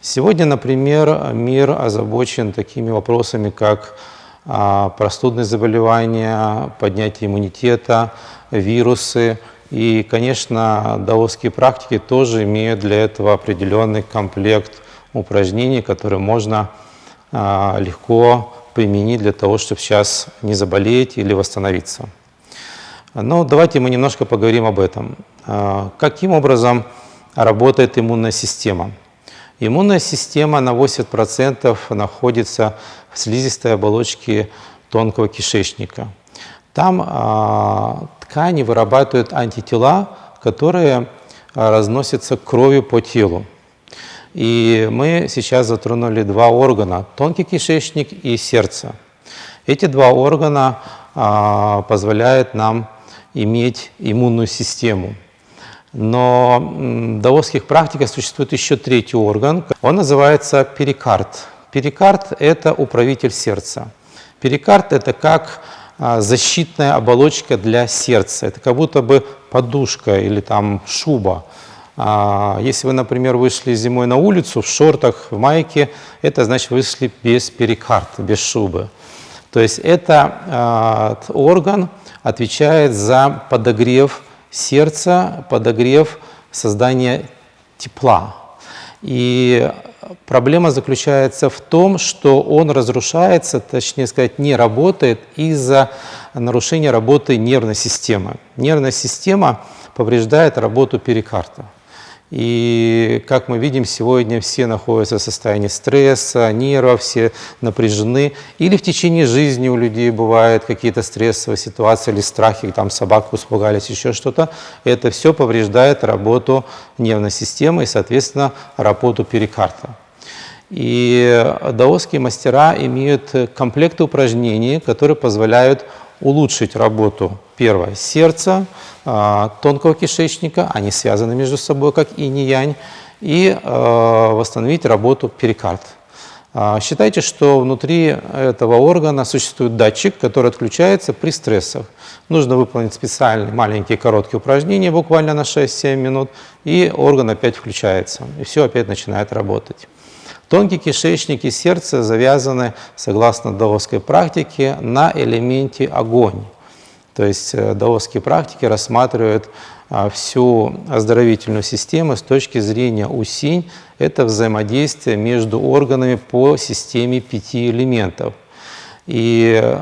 Сегодня, например, мир озабочен такими вопросами, как а, простудные заболевания, поднятие иммунитета, вирусы. И, конечно, даосские практики тоже имеют для этого определенный комплект упражнений, которые можно а, легко применить для того, чтобы сейчас не заболеть или восстановиться. Но давайте мы немножко поговорим об этом. А, каким образом работает иммунная система? Иммунная система на 80% находится в слизистой оболочке тонкого кишечника. Там а, ткани вырабатывают антитела, которые а, разносятся кровью по телу. И мы сейчас затронули два органа – тонкий кишечник и сердце. Эти два органа а, позволяют нам иметь иммунную систему. Но в даосских практиках существует еще третий орган. Он называется перикард. Перикард – это управитель сердца. Перикард – это как а, защитная оболочка для сердца. Это как будто бы подушка или там шуба. А, если вы, например, вышли зимой на улицу в шортах, в майке, это значит вышли без перикарда, без шубы. То есть это орган отвечает за подогрев сердца, подогрев создания тепла. И проблема заключается в том, что он разрушается, точнее сказать, не работает из-за нарушения работы нервной системы. Нервная система повреждает работу перикарда. И, как мы видим, сегодня все находятся в состоянии стресса, нервов, все напряжены. Или в течение жизни у людей бывают какие-то стрессовые ситуации или страхи, там собаку испугались, еще что-то. Это все повреждает работу нервной системы и, соответственно, работу перикарда. И даосские мастера имеют комплекты упражнений, которые позволяют улучшить работу, первое, сердца, а, тонкого кишечника, они связаны между собой, как инь и янь, и а, восстановить работу перикард. А, считайте, что внутри этого органа существует датчик, который отключается при стрессах. Нужно выполнить специальные маленькие короткие упражнения, буквально на 6-7 минут, и орган опять включается, и все опять начинает работать. Тонкий кишечник и сердце завязаны, согласно даосской практике, на элементе огонь. То есть э, даосские практики рассматривают а, всю оздоровительную систему с точки зрения усинь. Это взаимодействие между органами по системе пяти элементов. И э,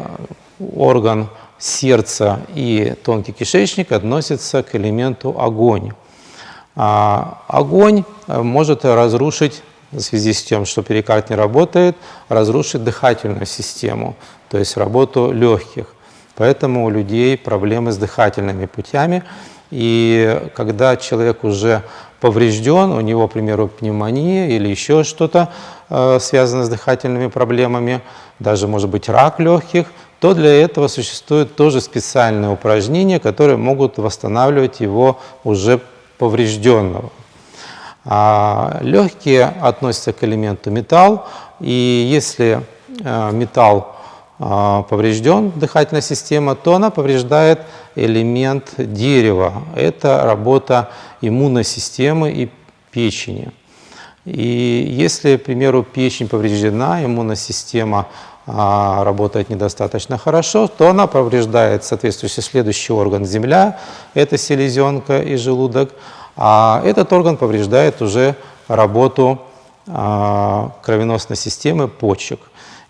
орган сердца и тонкий кишечник относятся к элементу огонь. А огонь э, может разрушить в связи с тем, что перикард не работает, разрушит дыхательную систему, то есть работу легких. Поэтому у людей проблемы с дыхательными путями. И когда человек уже поврежден, у него, к примеру, пневмония или еще что-то э, связано с дыхательными проблемами, даже, может быть, рак легких, то для этого существуют тоже специальные упражнения, которые могут восстанавливать его уже поврежденного. А легкие относятся к элементу металл, и если э, металл а, поврежден, дыхательная система, то она повреждает элемент дерева. Это работа иммунной системы и печени. И если, к примеру, печень повреждена, иммунная система а, работает недостаточно хорошо, то она повреждает соответствующий следующий орган земля, это селезенка и желудок, а этот орган повреждает уже работу а, кровеносной системы почек.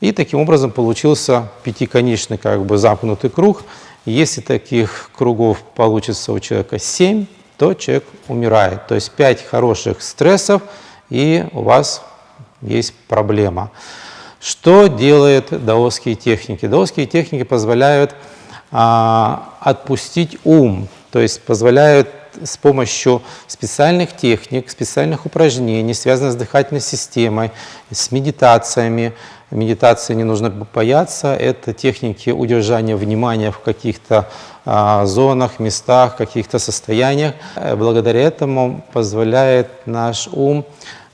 И таким образом получился пятиконечный как бы замкнутый круг. Если таких кругов получится у человека 7, то человек умирает. То есть 5 хороших стрессов, и у вас есть проблема. Что делают даосские техники? Даосские техники позволяют а, отпустить ум, то есть позволяют с помощью специальных техник, специальных упражнений, связанных с дыхательной системой, с медитациями. Медитации не нужно бояться, это техники удержания внимания в каких-то а, зонах, местах, каких-то состояниях. Э, благодаря этому позволяет наш ум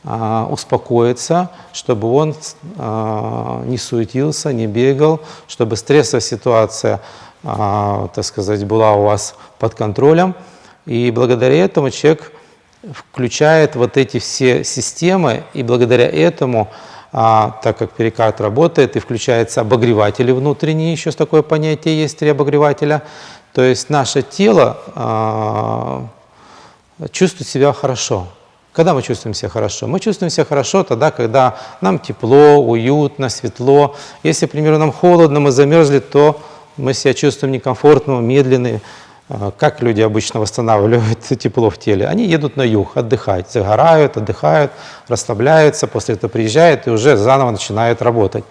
а, успокоиться, чтобы он а, не суетился, не бегал, чтобы стрессовая ситуация, так сказать, была у вас под контролем. И благодаря этому человек включает вот эти все системы, и благодаря этому, а, так как перикард работает, и включаются обогреватели внутренние, еще такое понятие есть, три обогревателя, то есть наше тело а, чувствует себя хорошо. Когда мы чувствуем себя хорошо? Мы чувствуем себя хорошо тогда, когда нам тепло, уютно, светло. Если, к примеру, нам холодно, мы замерзли, то мы себя чувствуем некомфортно, медленные. Как люди обычно восстанавливают тепло в теле? Они едут на юг отдыхать, загорают, отдыхают, расслабляются, после этого приезжают и уже заново начинают работать.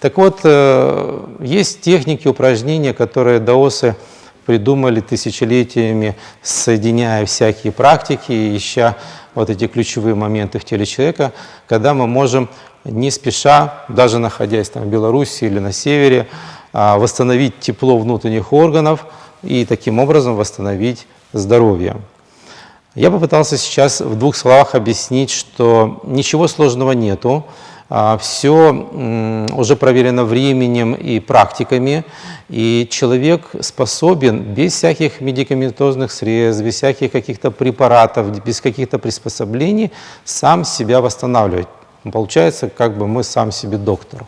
Так вот, э, есть техники, упражнения, которые даосы придумали тысячелетиями, соединяя всякие практики, ища вот эти ключевые моменты в теле человека, когда мы можем не спеша, даже находясь там в Беларуси или на севере, а, восстановить тепло внутренних органов и таким образом восстановить здоровье. Я попытался сейчас в двух словах объяснить, что ничего сложного нету, а, все уже проверено временем и практиками, и человек способен без всяких медикаментозных средств, без всяких каких-то препаратов, без каких-то приспособлений сам себя восстанавливать. Получается, как бы мы сам себе доктор.